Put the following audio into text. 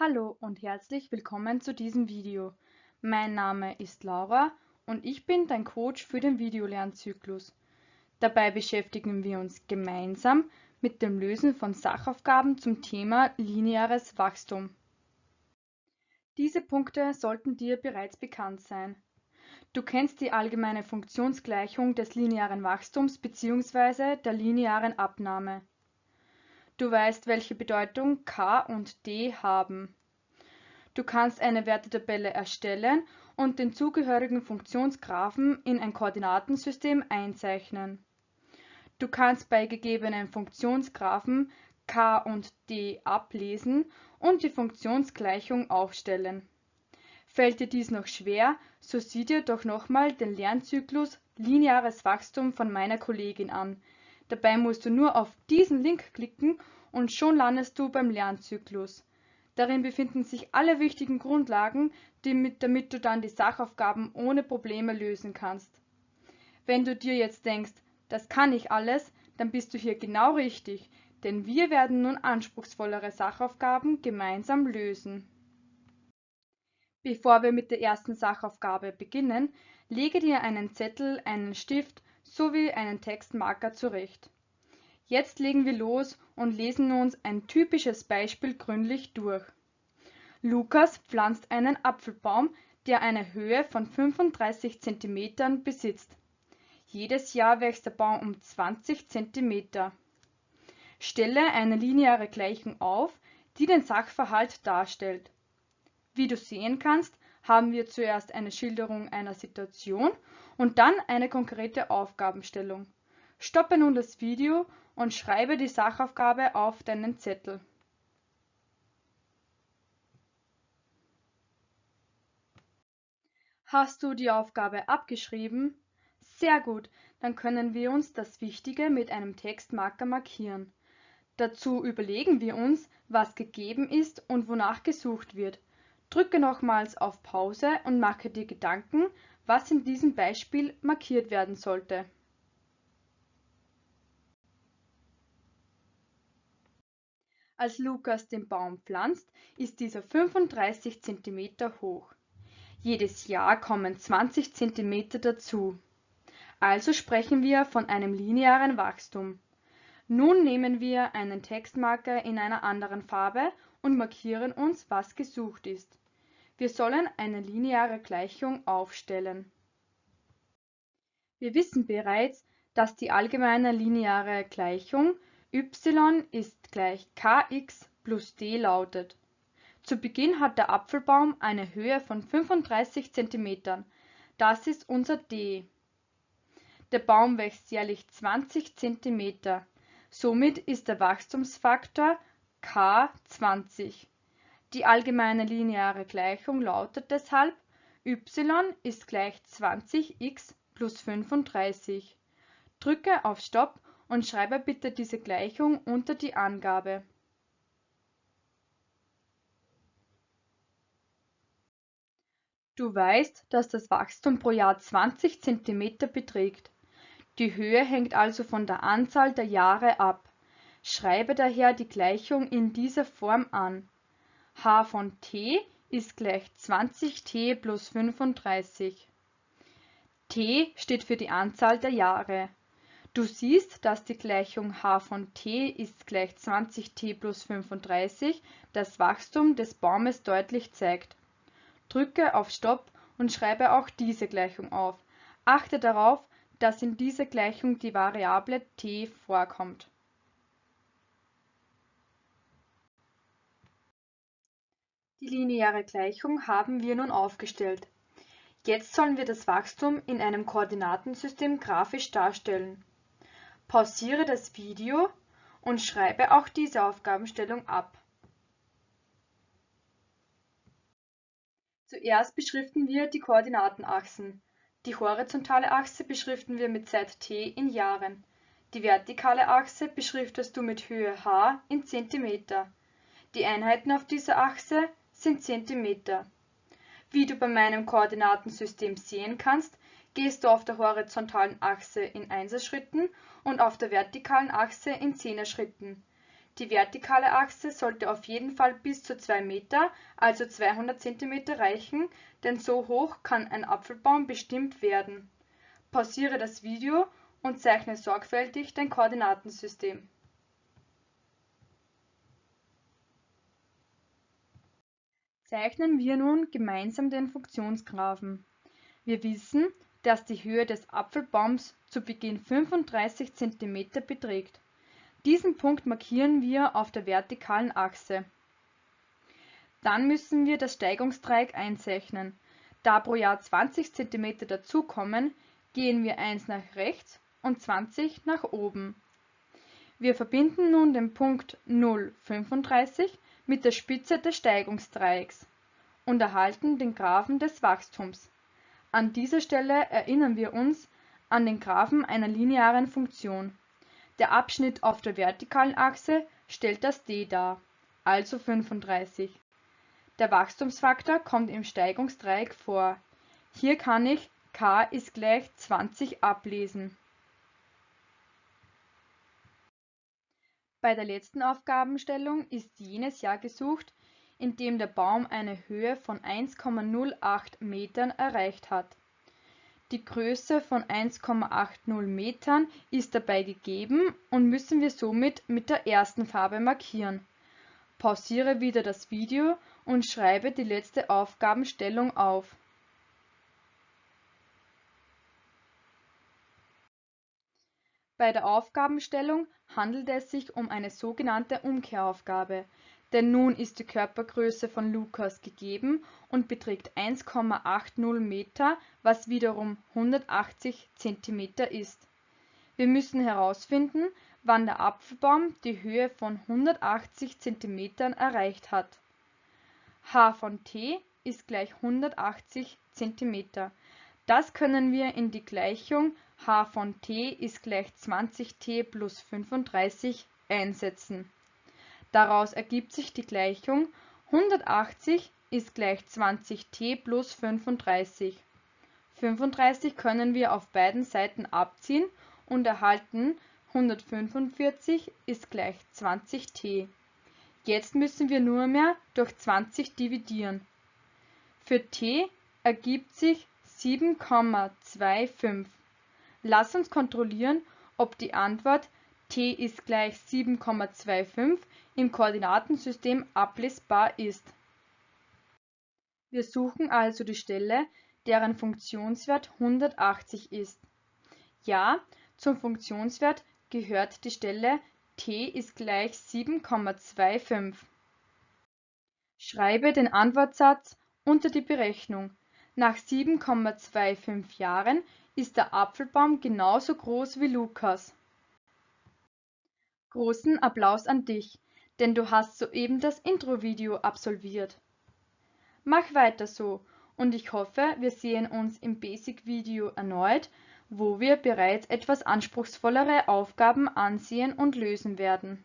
Hallo und herzlich willkommen zu diesem Video. Mein Name ist Laura und ich bin dein Coach für den Videolernzyklus. Dabei beschäftigen wir uns gemeinsam mit dem Lösen von Sachaufgaben zum Thema lineares Wachstum. Diese Punkte sollten dir bereits bekannt sein. Du kennst die allgemeine Funktionsgleichung des linearen Wachstums bzw. der linearen Abnahme. Du weißt, welche Bedeutung k und d haben. Du kannst eine Wertetabelle erstellen und den zugehörigen Funktionsgraphen in ein Koordinatensystem einzeichnen. Du kannst bei gegebenen Funktionsgraphen k und d ablesen und die Funktionsgleichung aufstellen. Fällt dir dies noch schwer, so sieh dir doch nochmal den Lernzyklus Lineares Wachstum von meiner Kollegin an, Dabei musst du nur auf diesen Link klicken und schon landest du beim Lernzyklus. Darin befinden sich alle wichtigen Grundlagen, damit du dann die Sachaufgaben ohne Probleme lösen kannst. Wenn du dir jetzt denkst, das kann ich alles, dann bist du hier genau richtig, denn wir werden nun anspruchsvollere Sachaufgaben gemeinsam lösen. Bevor wir mit der ersten Sachaufgabe beginnen, lege dir einen Zettel, einen Stift sowie einen Textmarker zurecht. Jetzt legen wir los und lesen uns ein typisches Beispiel gründlich durch. Lukas pflanzt einen Apfelbaum, der eine Höhe von 35 cm besitzt. Jedes Jahr wächst der Baum um 20 cm. Stelle eine lineare Gleichung auf, die den Sachverhalt darstellt. Wie du sehen kannst, haben wir zuerst eine Schilderung einer Situation und dann eine konkrete Aufgabenstellung. Stoppe nun das Video und schreibe die Sachaufgabe auf deinen Zettel. Hast du die Aufgabe abgeschrieben? Sehr gut, dann können wir uns das Wichtige mit einem Textmarker markieren. Dazu überlegen wir uns, was gegeben ist und wonach gesucht wird. Drücke nochmals auf Pause und mache dir Gedanken, was in diesem Beispiel markiert werden sollte. Als Lukas den Baum pflanzt, ist dieser 35 cm hoch. Jedes Jahr kommen 20 cm dazu. Also sprechen wir von einem linearen Wachstum. Nun nehmen wir einen Textmarker in einer anderen Farbe und markieren uns, was gesucht ist. Wir sollen eine lineare Gleichung aufstellen. Wir wissen bereits, dass die allgemeine lineare Gleichung y ist gleich kx plus d lautet. Zu Beginn hat der Apfelbaum eine Höhe von 35 cm. Das ist unser d. Der Baum wächst jährlich 20 cm. Somit ist der Wachstumsfaktor k 20. Die allgemeine lineare Gleichung lautet deshalb y ist gleich 20x plus 35. Drücke auf Stopp und schreibe bitte diese Gleichung unter die Angabe. Du weißt, dass das Wachstum pro Jahr 20 cm beträgt. Die Höhe hängt also von der Anzahl der Jahre ab. Schreibe daher die Gleichung in dieser Form an h von t ist gleich 20t plus 35. t steht für die Anzahl der Jahre. Du siehst, dass die Gleichung h von t ist gleich 20t plus 35 das Wachstum des Baumes deutlich zeigt. Drücke auf Stopp und schreibe auch diese Gleichung auf. Achte darauf, dass in dieser Gleichung die Variable t vorkommt. Die lineare Gleichung haben wir nun aufgestellt. Jetzt sollen wir das Wachstum in einem Koordinatensystem grafisch darstellen. Pausiere das Video und schreibe auch diese Aufgabenstellung ab. Zuerst beschriften wir die Koordinatenachsen. Die horizontale Achse beschriften wir mit Zeit t in Jahren. Die vertikale Achse beschriftest du mit Höhe h in Zentimeter. Die Einheiten auf dieser Achse sind Zentimeter. Wie du bei meinem Koordinatensystem sehen kannst, gehst du auf der horizontalen Achse in Einserschritten und auf der vertikalen Achse in Zehnerschritten. Die vertikale Achse sollte auf jeden Fall bis zu 2 Meter, also 200 cm reichen, denn so hoch kann ein Apfelbaum bestimmt werden. Pausiere das Video und zeichne sorgfältig dein Koordinatensystem. Zeichnen wir nun gemeinsam den Funktionsgraphen. Wir wissen, dass die Höhe des Apfelbaums zu Beginn 35 cm beträgt. Diesen Punkt markieren wir auf der vertikalen Achse. Dann müssen wir das Steigungsdreieck einzeichnen. Da pro Jahr 20 cm dazukommen, gehen wir 1 nach rechts und 20 nach oben. Wir verbinden nun den Punkt 0,35 mit der Spitze des Steigungsdreiecks und erhalten den Graphen des Wachstums. An dieser Stelle erinnern wir uns an den Graphen einer linearen Funktion. Der Abschnitt auf der vertikalen Achse stellt das d dar, also 35. Der Wachstumsfaktor kommt im Steigungsdreieck vor. Hier kann ich k ist gleich 20 ablesen. Bei der letzten Aufgabenstellung ist jenes Jahr gesucht, in dem der Baum eine Höhe von 1,08 Metern erreicht hat die Größe von 1,80 Metern ist dabei gegeben und müssen wir somit mit der ersten Farbe markieren. Pausiere wieder das Video und schreibe die letzte Aufgabenstellung auf. Bei der Aufgabenstellung handelt es sich um eine sogenannte Umkehraufgabe denn nun ist die Körpergröße von Lukas gegeben und beträgt 1,80 Meter, was wiederum 180 cm ist. Wir müssen herausfinden, wann der Apfelbaum die Höhe von 180 cm erreicht hat. h von t ist gleich 180 cm. Das können wir in die Gleichung h von t ist gleich 20t plus 35 einsetzen Daraus ergibt sich die Gleichung 180 ist gleich 20t plus 35. 35 können wir auf beiden Seiten abziehen und erhalten 145 ist gleich 20t. Jetzt müssen wir nur mehr durch 20 dividieren. Für t ergibt sich 7,25. Lass uns kontrollieren, ob die Antwort t ist gleich 7,25 im Koordinatensystem ablesbar ist. Wir suchen also die Stelle, deren Funktionswert 180 ist. Ja, zum Funktionswert gehört die Stelle t ist gleich 7,25. Schreibe den Antwortsatz unter die Berechnung. Nach 7,25 Jahren ist der Apfelbaum genauso groß wie Lukas. Großen Applaus an dich denn du hast soeben das Intro-Video absolviert. Mach weiter so und ich hoffe, wir sehen uns im Basic-Video erneut, wo wir bereits etwas anspruchsvollere Aufgaben ansehen und lösen werden.